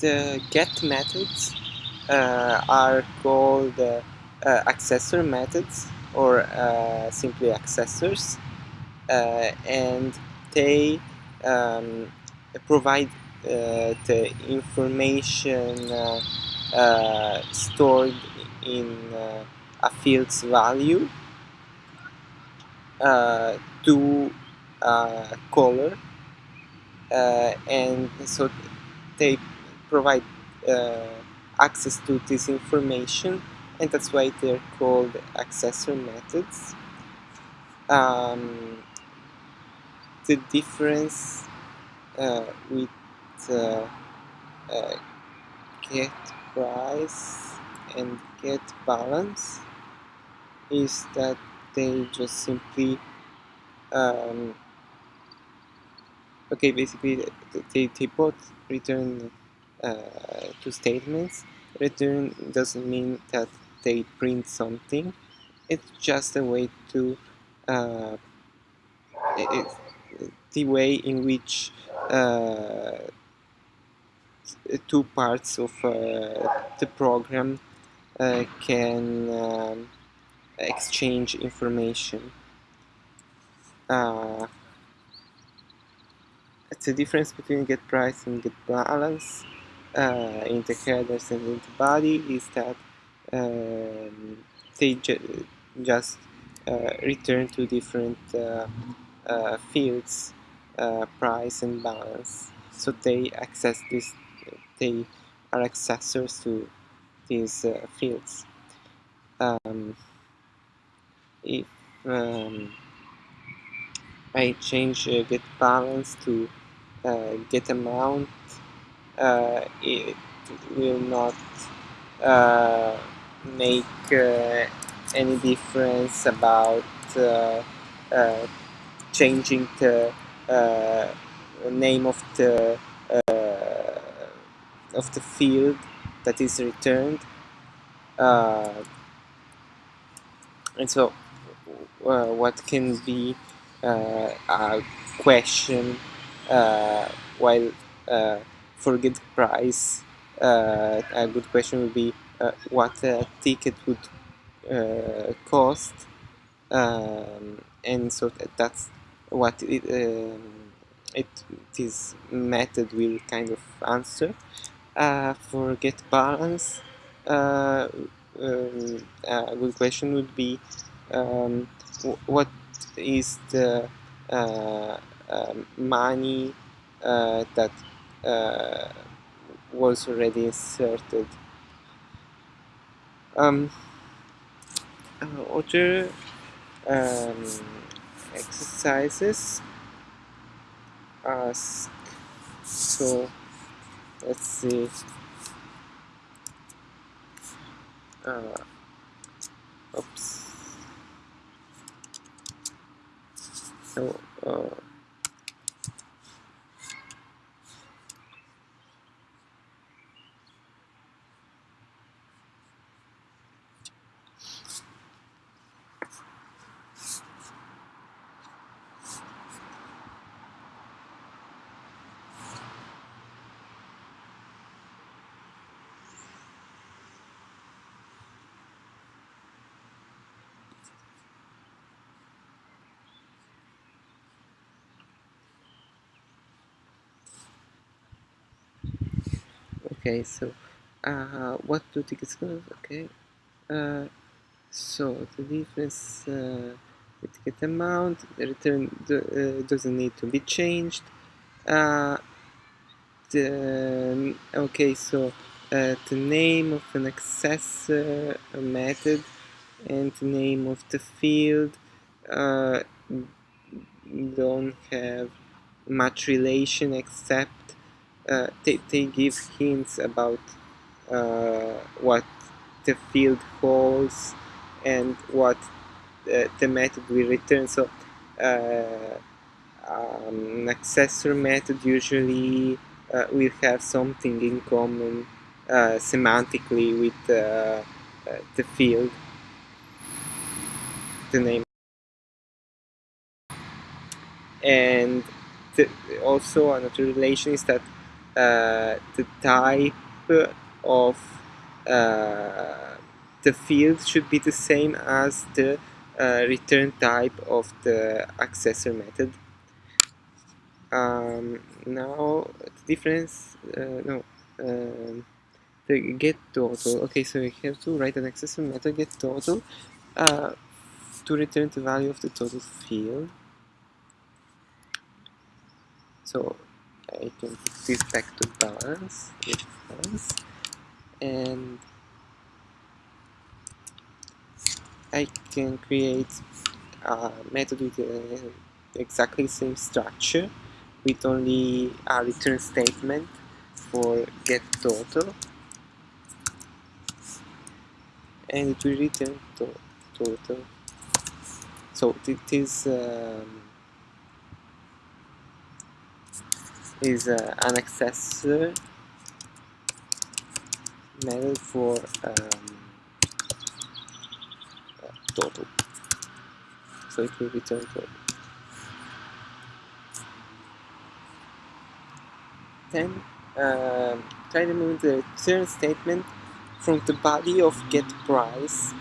the get methods uh, are called uh, uh, accessor methods or uh, simply accessors uh, and they um, provide uh, the information stored in a field's value to color and so they provide uh, access to this information and that's why they're called accessor methods. Um, the difference uh, with uh, uh, get price and get balance is that they just simply um, okay basically they, they both return two statements. Return doesn't mean that they print something. It's just a way to uh, the way in which uh, two parts of uh, the program uh, can um, exchange information. Uh, it's a difference between get price and get balance uh, in the headers and in the body is that um, they ju just uh, return to different uh, uh fields, uh, price and balance. So they access this, they are accessors to these uh, fields. Um, if um, I change get balance to get amount uh, it will not uh, make uh, any difference about changing the name of the of the field that is returned. Uh, and so uh, what can be uh, a question while forget price, uh, a good question would be uh, what a ticket would uh, cost, um, and so that, that's what it, um, it this method will kind of answer. Uh, for get balance, uh, um, a good question would be um, what is the uh, money that was already inserted. Um, uh, other um, exercises ask so let's see uh, oops so uh, okay so uh, what do tickets cost okay? Uh, so the difference uh, the ticket amount the return do, uh, doesn't need to be changed. Uh, the, okay so uh, the name of an accessor method and the name of the field don't have much relation except uh, they, they give hints about uh, what the field holds and what uh, the method will return. So uh, um, an accessor method usually uh, will have something in common uh, semantically with the field, the name. And the, also another relation is that the type of uh, the field should be the same as the uh, return type of the accessor method. Um, now the difference, uh, no, um, the get total. Okay, so we have to write an accessor method get total uh, to return the value of the total field. So I can put this back to balance with balance. And I can create a method with uh, exactly the same structure with only a return statement for get total. And it will return to total. So it is um, is uh, an accessor method for um, uh, total. So it will return total. Then um, try to move the return statement from the body of get price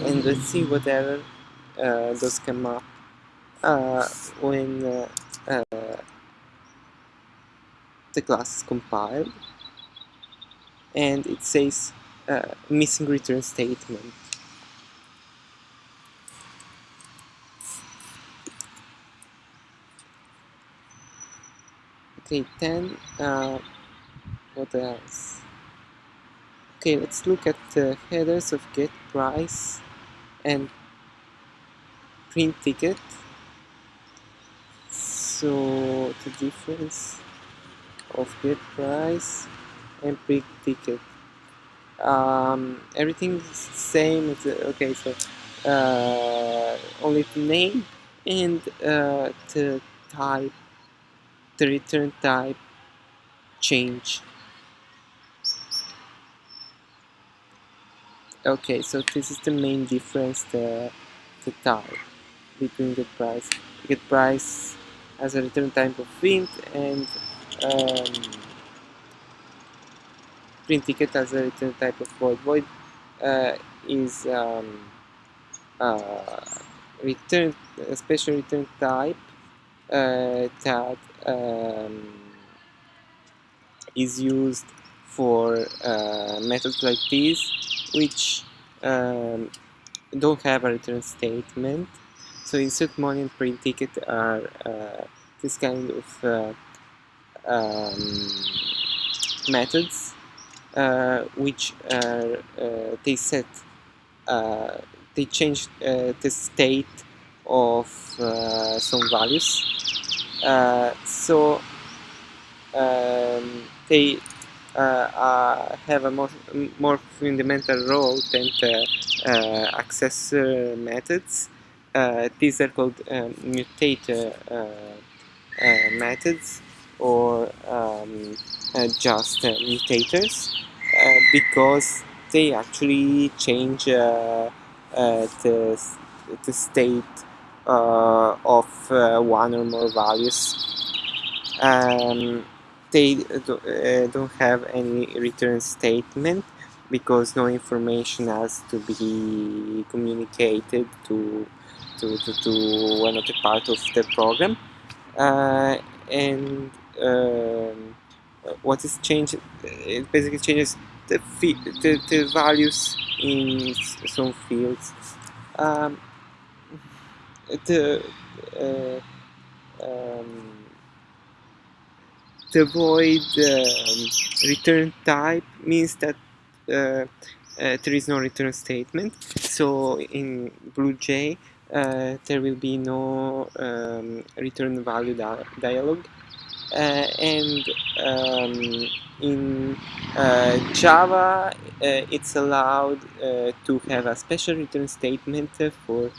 and let's see what error uh, does come up uh, when uh, uh, the class is compiled and it says uh, missing return statement. Okay then uh, what else? Okay let's look at the headers of get price and print ticket. So the difference of get price and print ticket. Um, everything is same it's, uh, okay so uh, only the name and uh, the type the return type change. Okay so this is the main difference the the type between get price get price as a return type of print and um, print ticket as a return type of void. Void uh, is um, uh, return a special return type uh, that um, is used for uh, methods like this which um, don't have a return statement. So insert money and print ticket are uh, this kind of uh, um, methods uh, which are uh, they set uh, they change the state of some values so um, they uh, uh, have a more, more fundamental role than the uh, accessor methods. these are called um, mutator methods or um, just mutators because they actually change the, the state uh, of uh, one or more values. Um, they uh, don't have any return statement because no information has to be communicated to to, to, to another part of the program uh, and um, what is changed it basically changes the, the, the values in some fields. Um, the uh, um, the void um, return type means that uh, uh, there is no return statement. So in BlueJ uh, there will be no um, return value di dialog and um, in uh, Java uh, it's allowed to have a special return statement for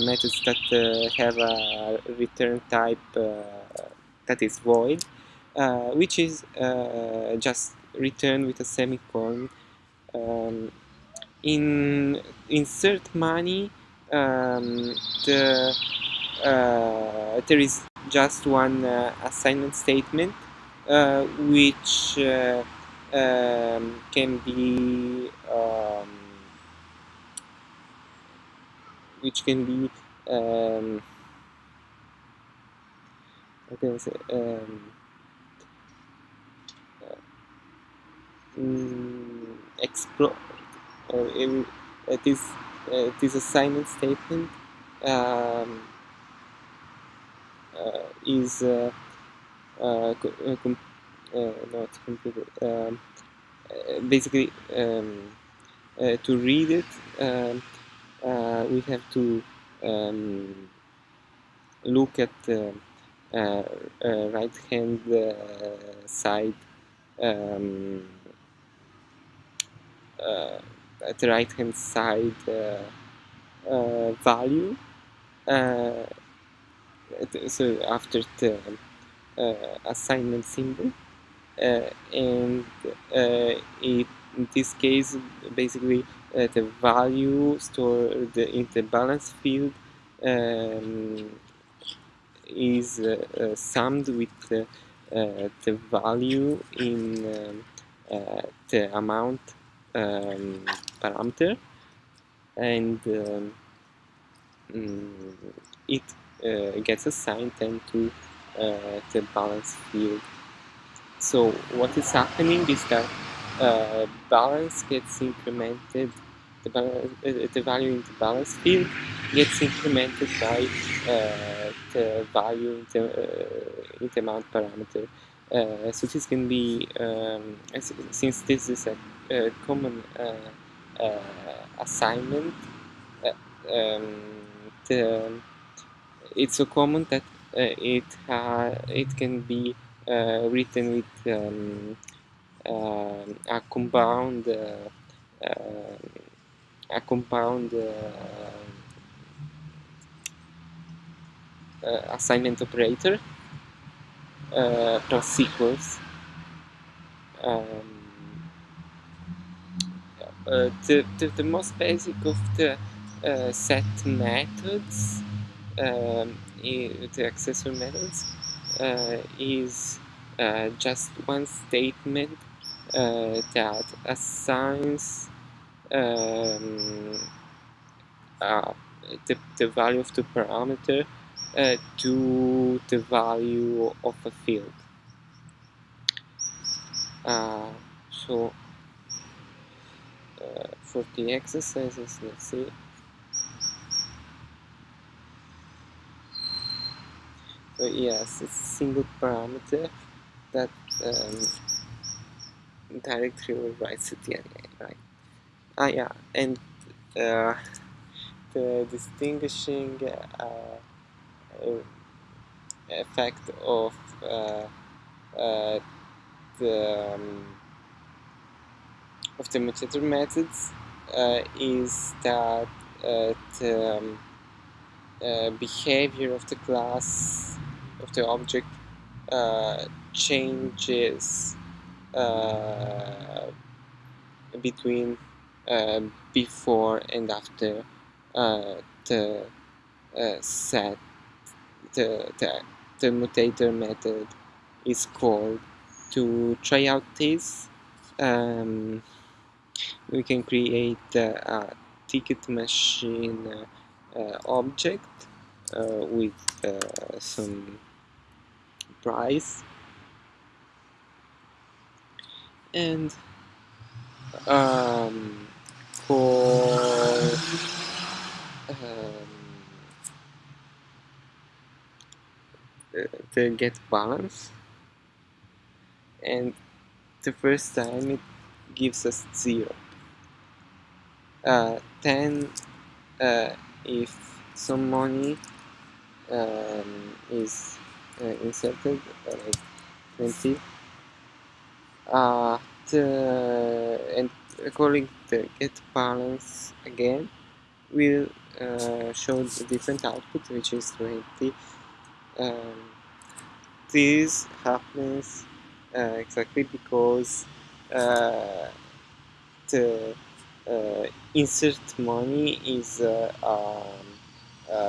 methods that have a return type that is void uh, which is uh, just returned with a semicolon. Um, in insert money, um, the, uh, there is just one uh, assignment statement uh, which uh, um, can be um, which can be um, how can say um, mm, explore or it, it is uh, this assignment statement um, is uh, uh, uh, com uh, not completed um, uh, basically um, uh, to read it um, uh, we have to um, look at the uh, uh, right hand uh, side um, uh, at the right hand side uh, value so after the assignment symbol and it, in this case basically uh, the value stored in the balance field um, is uh, uh, summed with the, the value in um, the amount um, parameter. And um, mm, it uh, gets assigned then to uh, the balance field. So what is happening is that uh, balance gets incremented, the, balance, the value in the balance field gets incremented by the value in the, in the amount parameter. Uh, so this can be, um, since this is a, common uh, uh, assignment, um, the, it's so common that it it can be written with um, a compound a compound uh, assignment operator uh, plus equals. Um, uh, the, the, the, most basic of the set methods, um, the accessor methods, is just one statement that assigns um, uh, the, the value of the parameter uh, to the value of a field. Uh, so uh, for the exercises, let's see. So yes, it's a single parameter that um, directly overrides the end, right? Ah yeah, and uh, the distinguishing uh, effect of uh, uh, the um, of the commutator methods uh, is that the um, behavior of the class of the object changes between uh, before and after uh, the uh, set the, the, the commutator method is called to try out this. Um, we can create a ticket machine uh, object uh, with uh, some price. And um, for um, the get balance. And the first time it gives us 0 uh, 10 uh, if some money um, is uh, inserted like 20 uh, the, and calling the get balance again will uh, show the different output which is 20 um, this happens uh, exactly because uh, the uh, insert money is a, um,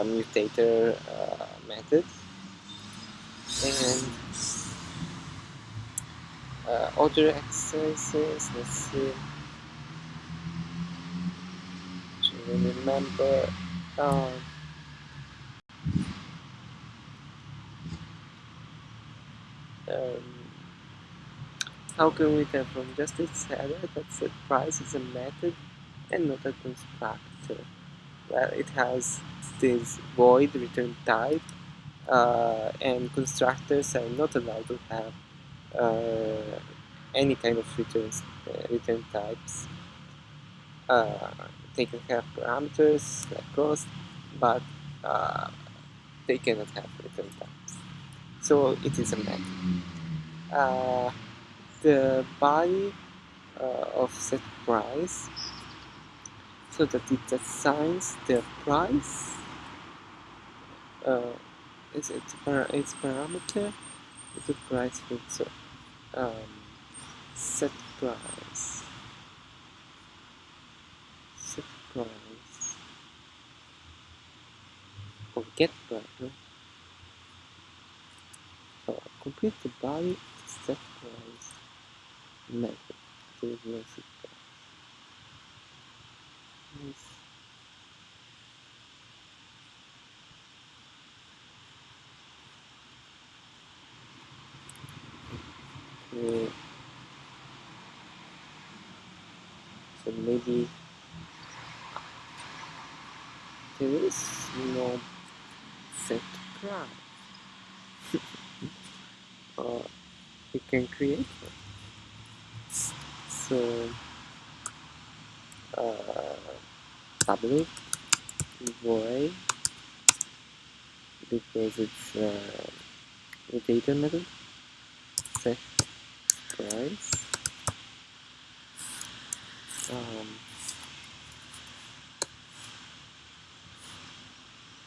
mutator method and uh, other exercises let's see. To remember um, um, how can we tell from just its header that set price is a method and not a constructor. Well it has this void return type and constructors are not allowed to have uh, any kind of returns, uh, return types. Uh, they can have parameters like cost, but uh, they cannot have return types. So it is a. Uh, the body uh, of set price so that it assigns the price uh, it's, it's, par its parameter the price field so um, set price? Set price. Or get price so complete the body set price. Method. Is no set price So maybe there is no set price. or you can create one. So uh, public void because it's uh, a data method set price um,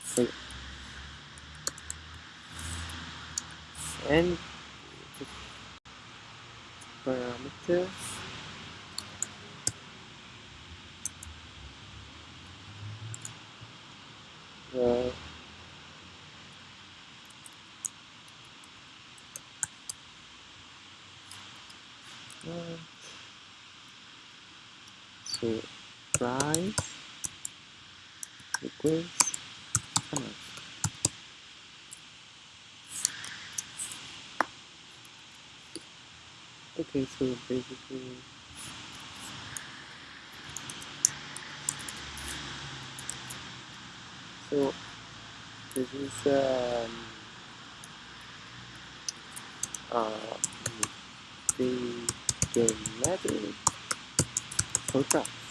so, and the parameter well uh, so price equals amount okay so basically so this is um, uh, the game method for price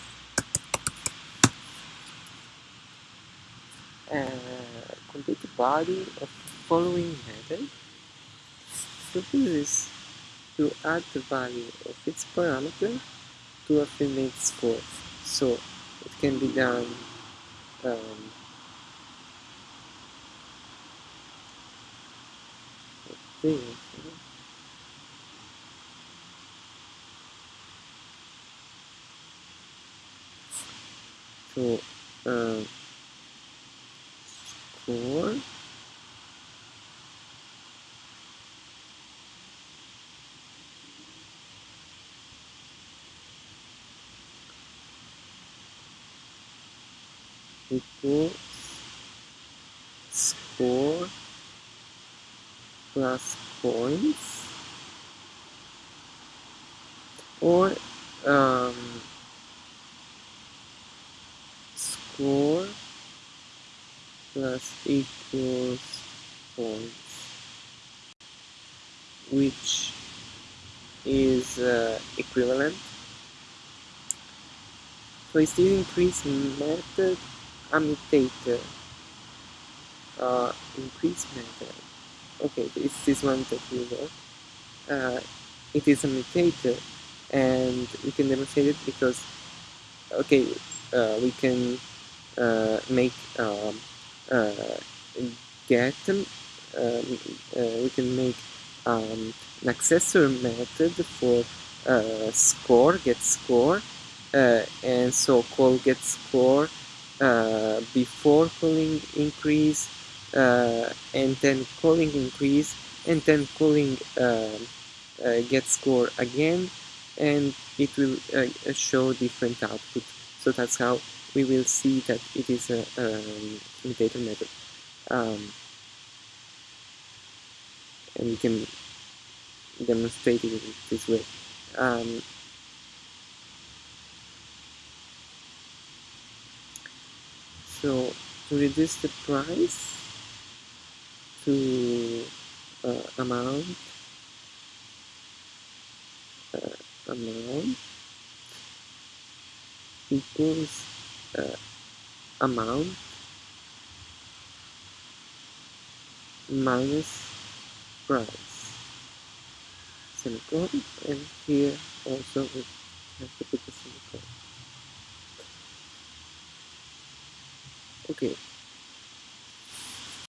uh, complete body of the following method is to add the value of its parameter to a finite score so it can be done um, so uh, score equals score plus points. Or um, score plus equals points which is uh, equivalent. So it's this increase method a mutator uh, increase method. Okay it's this one that we know uh, it is a mutator and we can demonstrate it because okay uh, we can uh, make um, get um, uh, we can make um, an accessor method for uh, score get score uh, and so call get score before calling increase and then calling increase and then calling uh, get score again and it will uh, show different output. So that's how we will see that it is a um, method um, and we can demonstrate it this way. Um, so to reduce the price to uh, amount uh, amount equals uh, amount. Minus price. Semicolon and here also we have to put a semicolon okay